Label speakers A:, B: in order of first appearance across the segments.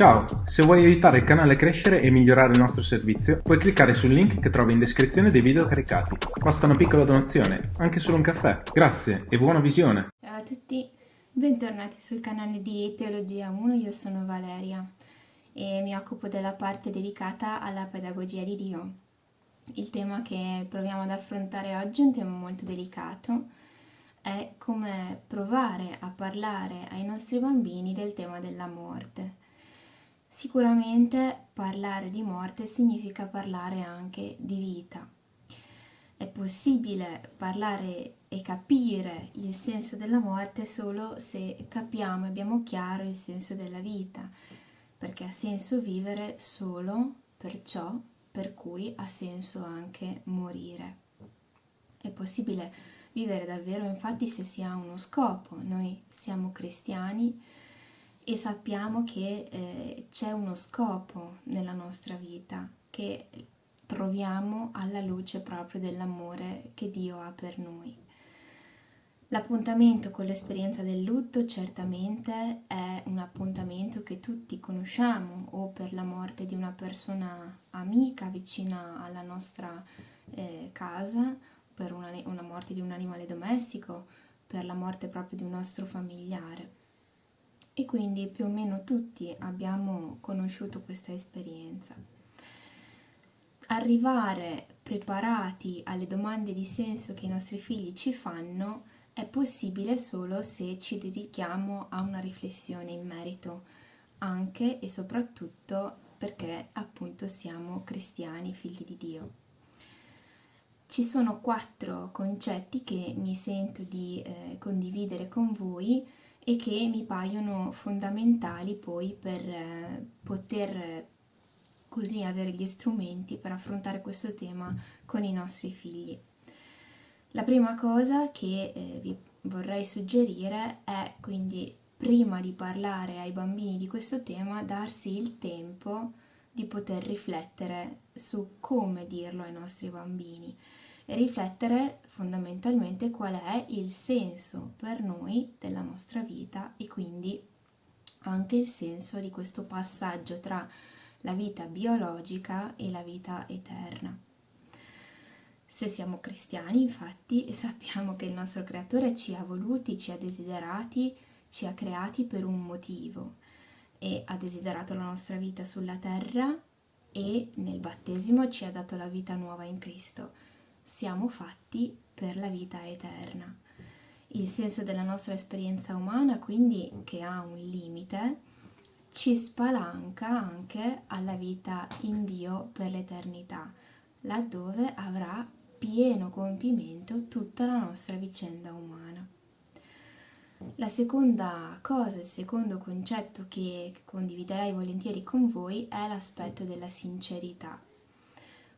A: Ciao, se vuoi aiutare il canale a crescere e migliorare il nostro servizio, puoi cliccare sul link che trovi in descrizione dei video caricati. Basta una piccola donazione, anche solo un caffè. Grazie e buona visione!
B: Ciao a tutti, bentornati sul canale di Teologia 1, io sono Valeria e mi occupo della parte dedicata alla pedagogia di Dio. Il tema che proviamo ad affrontare oggi è un tema molto delicato, è come provare a parlare ai nostri bambini del tema della morte Sicuramente parlare di morte significa parlare anche di vita. È possibile parlare e capire il senso della morte solo se capiamo e abbiamo chiaro il senso della vita, perché ha senso vivere solo per ciò per cui ha senso anche morire. È possibile vivere davvero infatti se si ha uno scopo. Noi siamo cristiani, e sappiamo che eh, c'è uno scopo nella nostra vita che troviamo alla luce proprio dell'amore che Dio ha per noi. L'appuntamento con l'esperienza del lutto certamente è un appuntamento che tutti conosciamo o per la morte di una persona amica vicina alla nostra eh, casa, per una, una morte di un animale domestico, per la morte proprio di un nostro familiare e quindi più o meno tutti abbiamo conosciuto questa esperienza. Arrivare preparati alle domande di senso che i nostri figli ci fanno è possibile solo se ci dedichiamo a una riflessione in merito, anche e soprattutto perché appunto siamo cristiani, figli di Dio. Ci sono quattro concetti che mi sento di eh, condividere con voi e che mi paiono fondamentali poi per eh, poter così avere gli strumenti per affrontare questo tema con i nostri figli. La prima cosa che eh, vi vorrei suggerire è quindi prima di parlare ai bambini di questo tema darsi il tempo di poter riflettere su come dirlo ai nostri bambini riflettere fondamentalmente qual è il senso per noi della nostra vita e quindi anche il senso di questo passaggio tra la vita biologica e la vita eterna. Se siamo cristiani, infatti, sappiamo che il nostro creatore ci ha voluti, ci ha desiderati, ci ha creati per un motivo e ha desiderato la nostra vita sulla terra e nel battesimo ci ha dato la vita nuova in Cristo siamo fatti per la vita eterna. Il senso della nostra esperienza umana, quindi, che ha un limite, ci spalanca anche alla vita in Dio per l'eternità, laddove avrà pieno compimento tutta la nostra vicenda umana. La seconda cosa, il secondo concetto che condividerei volentieri con voi è l'aspetto della sincerità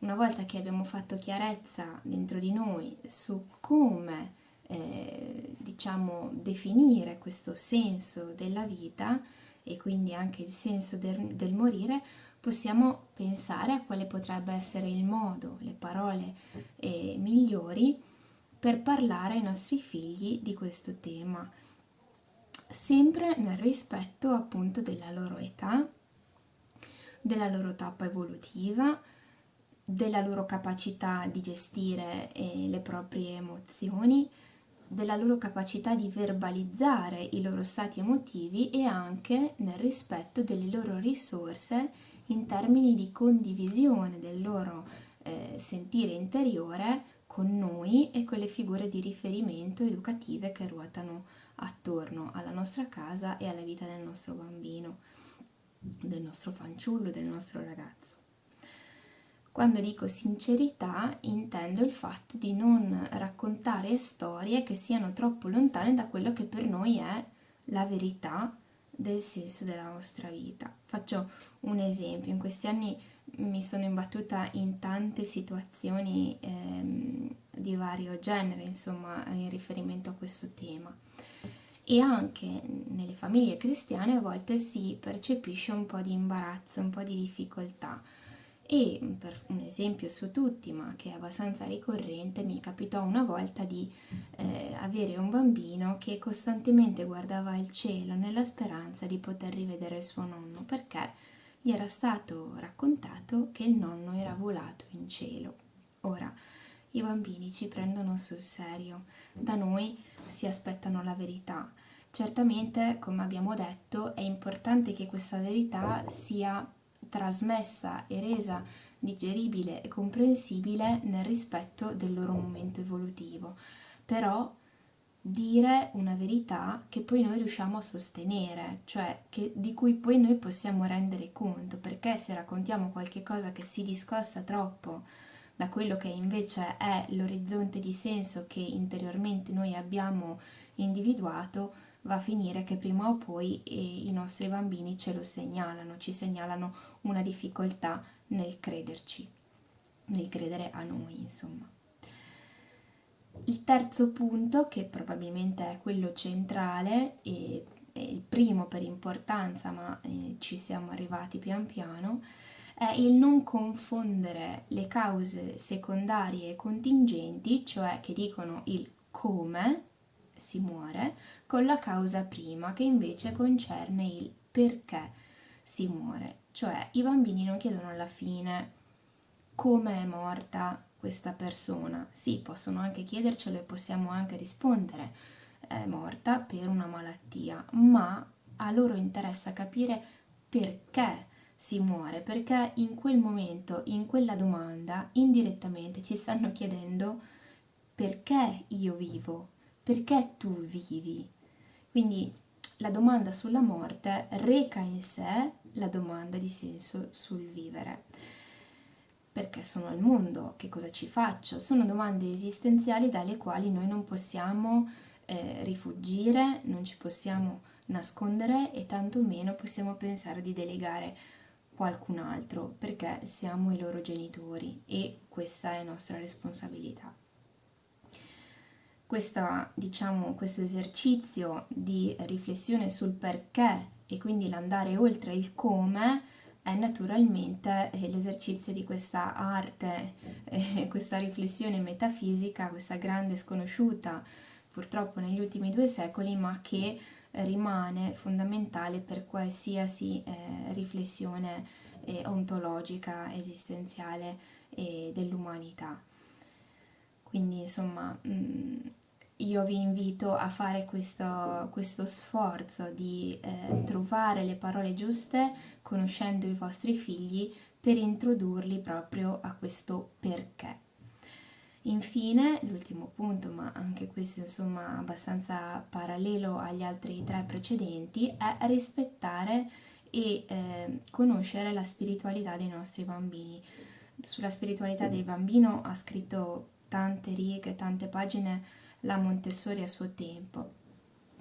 B: una volta che abbiamo fatto chiarezza dentro di noi su come eh, diciamo definire questo senso della vita e quindi anche il senso del, del morire, possiamo pensare a quale potrebbe essere il modo, le parole eh, migliori per parlare ai nostri figli di questo tema, sempre nel rispetto appunto della loro età, della loro tappa evolutiva, della loro capacità di gestire eh, le proprie emozioni, della loro capacità di verbalizzare i loro stati emotivi e anche nel rispetto delle loro risorse in termini di condivisione del loro eh, sentire interiore con noi e con le figure di riferimento educative che ruotano attorno alla nostra casa e alla vita del nostro bambino, del nostro fanciullo, del nostro ragazzo. Quando dico sincerità intendo il fatto di non raccontare storie che siano troppo lontane da quello che per noi è la verità del senso della nostra vita. Faccio un esempio, in questi anni mi sono imbattuta in tante situazioni ehm, di vario genere, insomma, in riferimento a questo tema. E anche nelle famiglie cristiane a volte si percepisce un po' di imbarazzo, un po' di difficoltà e per un esempio su tutti, ma che è abbastanza ricorrente, mi capitò una volta di eh, avere un bambino che costantemente guardava il cielo nella speranza di poter rivedere il suo nonno, perché gli era stato raccontato che il nonno era volato in cielo. Ora, i bambini ci prendono sul serio, da noi si aspettano la verità. Certamente, come abbiamo detto, è importante che questa verità sia trasmessa e resa digeribile e comprensibile nel rispetto del loro momento evolutivo, però dire una verità che poi noi riusciamo a sostenere, cioè che, di cui poi noi possiamo rendere conto, perché se raccontiamo qualche cosa che si discosta troppo da quello che invece è l'orizzonte di senso che interiormente noi abbiamo individuato, va a finire che prima o poi eh, i nostri bambini ce lo segnalano, ci segnalano una difficoltà nel crederci, nel credere a noi, insomma. Il terzo punto, che probabilmente è quello centrale e il primo per importanza, ma eh, ci siamo arrivati pian piano, è il non confondere le cause secondarie e contingenti, cioè che dicono il come si muore, con la causa prima, che invece concerne il perché si muore. Cioè i bambini non chiedono alla fine come è morta questa persona. Sì, possono anche chiedercelo e possiamo anche rispondere è morta per una malattia, ma a loro interessa capire perché si muore, perché in quel momento, in quella domanda, indirettamente ci stanno chiedendo perché io vivo, perché tu vivi. Quindi la domanda sulla morte reca in sé la domanda di senso sul vivere. Perché sono al mondo? Che cosa ci faccio? Sono domande esistenziali dalle quali noi non possiamo eh, rifugire, non ci possiamo nascondere e tantomeno possiamo pensare di delegare qualcun altro perché siamo i loro genitori e questa è nostra responsabilità. Questa, diciamo, questo esercizio di riflessione sul perché e quindi l'andare oltre il come è naturalmente eh, l'esercizio di questa arte, eh, questa riflessione metafisica, questa grande sconosciuta purtroppo negli ultimi due secoli, ma che rimane fondamentale per qualsiasi eh, riflessione eh, ontologica, esistenziale eh, dell'umanità. Quindi insomma mh, mm, io vi invito a fare questo, questo sforzo di eh, trovare le parole giuste conoscendo i vostri figli per introdurli proprio a questo perché. Infine, l'ultimo punto, ma anche questo insomma abbastanza parallelo agli altri tre precedenti, è rispettare e eh, conoscere la spiritualità dei nostri bambini. Sulla spiritualità del bambino ha scritto tante righe, tante pagine la Montessori a suo tempo.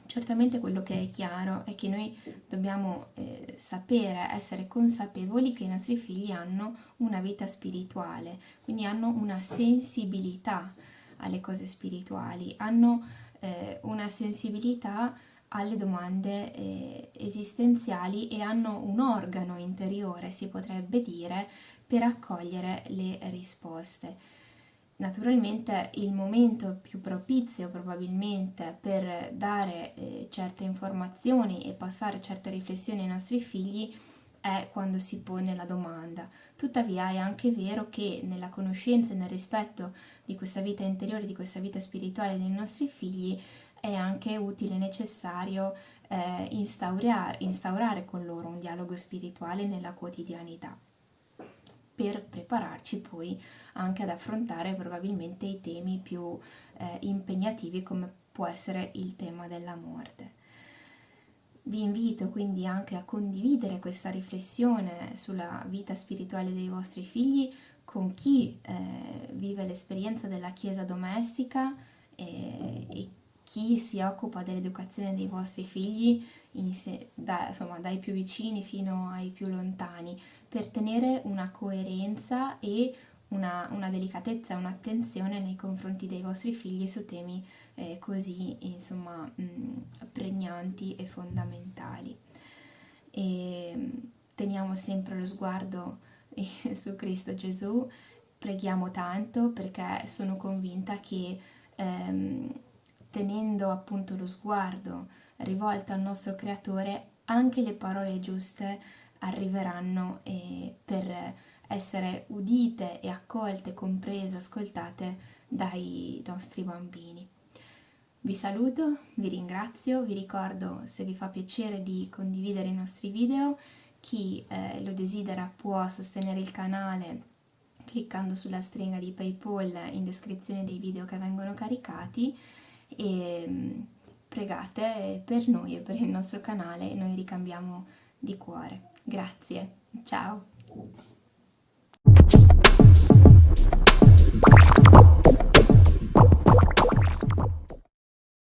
B: Certamente quello che è chiaro è che noi dobbiamo eh, sapere, essere consapevoli che i nostri figli hanno una vita spirituale, quindi hanno una sensibilità alle cose spirituali, hanno eh, una sensibilità alle domande eh, esistenziali e hanno un organo interiore, si potrebbe dire, per accogliere le risposte. Naturalmente il momento più propizio probabilmente per dare eh, certe informazioni e passare certe riflessioni ai nostri figli è quando si pone la domanda. Tuttavia è anche vero che nella conoscenza e nel rispetto di questa vita interiore, di questa vita spirituale dei nostri figli, è anche utile e necessario eh, instaurare, instaurare con loro un dialogo spirituale nella quotidianità per prepararci poi anche ad affrontare probabilmente i temi più eh, impegnativi come può essere il tema della morte. Vi invito quindi anche a condividere questa riflessione sulla vita spirituale dei vostri figli con chi eh, vive l'esperienza della chiesa domestica eh, e chi si occupa dell'educazione dei vostri figli da, insomma, dai più vicini fino ai più lontani, per tenere una coerenza e una, una delicatezza un'attenzione nei confronti dei vostri figli su temi eh, così insomma, mh, pregnanti e fondamentali. E teniamo sempre lo sguardo eh, su Cristo Gesù, preghiamo tanto perché sono convinta che ehm, tenendo appunto lo sguardo rivolto al nostro creatore, anche le parole giuste arriveranno eh, per essere udite e accolte, comprese, ascoltate dai nostri bambini. Vi saluto, vi ringrazio, vi ricordo se vi fa piacere di condividere i nostri video, chi eh, lo desidera può sostenere il canale cliccando sulla stringa di Paypal in descrizione dei video che vengono caricati e mm, pregate per noi e per il nostro canale, noi ricambiamo di cuore. Grazie, ciao!